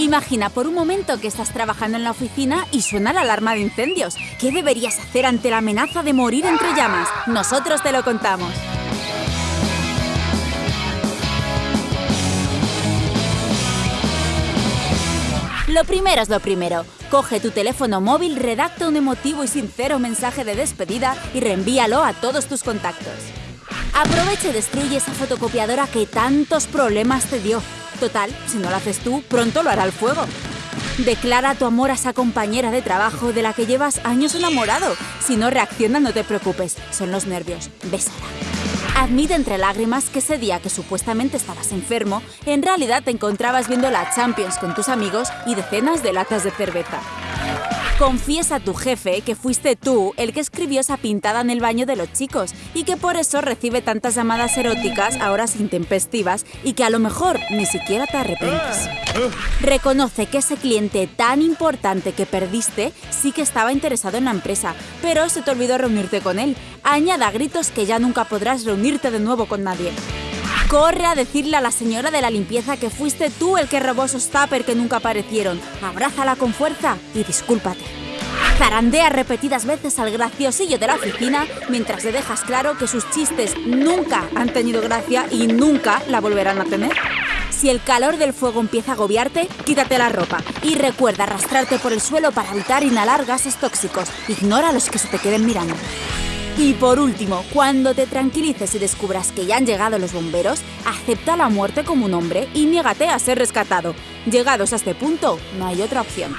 Imagina por un momento que estás trabajando en la oficina y suena la alarma de incendios. ¿Qué deberías hacer ante la amenaza de morir entre llamas? Nosotros te lo contamos. Lo primero es lo primero. Coge tu teléfono móvil, redacta un emotivo y sincero mensaje de despedida y reenvíalo a todos tus contactos. Aprovecha y destruye esa fotocopiadora que tantos problemas te dio. Total, si no lo haces tú, pronto lo hará el fuego. Declara tu amor a esa compañera de trabajo de la que llevas años enamorado. Si no reacciona, no te preocupes, son los nervios. Bésala. Admite entre lágrimas que ese día que supuestamente estabas enfermo, en realidad te encontrabas viendo la Champions con tus amigos y decenas de latas de cerveza. Confiesa a tu jefe que fuiste tú el que escribió esa pintada en el baño de los chicos y que por eso recibe tantas llamadas eróticas a horas intempestivas y que a lo mejor ni siquiera te arrepientes. Reconoce que ese cliente tan importante que perdiste sí que estaba interesado en la empresa, pero se te olvidó reunirte con él. Añada gritos que ya nunca podrás reunirte de nuevo con nadie. Corre a decirle a la señora de la limpieza que fuiste tú el que robó esos tuppers que nunca aparecieron. Abrázala con fuerza y discúlpate. Zarandea repetidas veces al graciosillo de la oficina mientras le dejas claro que sus chistes nunca han tenido gracia y nunca la volverán a tener. Si el calor del fuego empieza a agobiarte, quítate la ropa y recuerda arrastrarte por el suelo para evitar inhalar gases tóxicos. Ignora a los que se te queden mirando. Y por último, cuando te tranquilices y descubras que ya han llegado los bomberos, acepta la muerte como un hombre y niégate a ser rescatado. Llegados a este punto, no hay otra opción.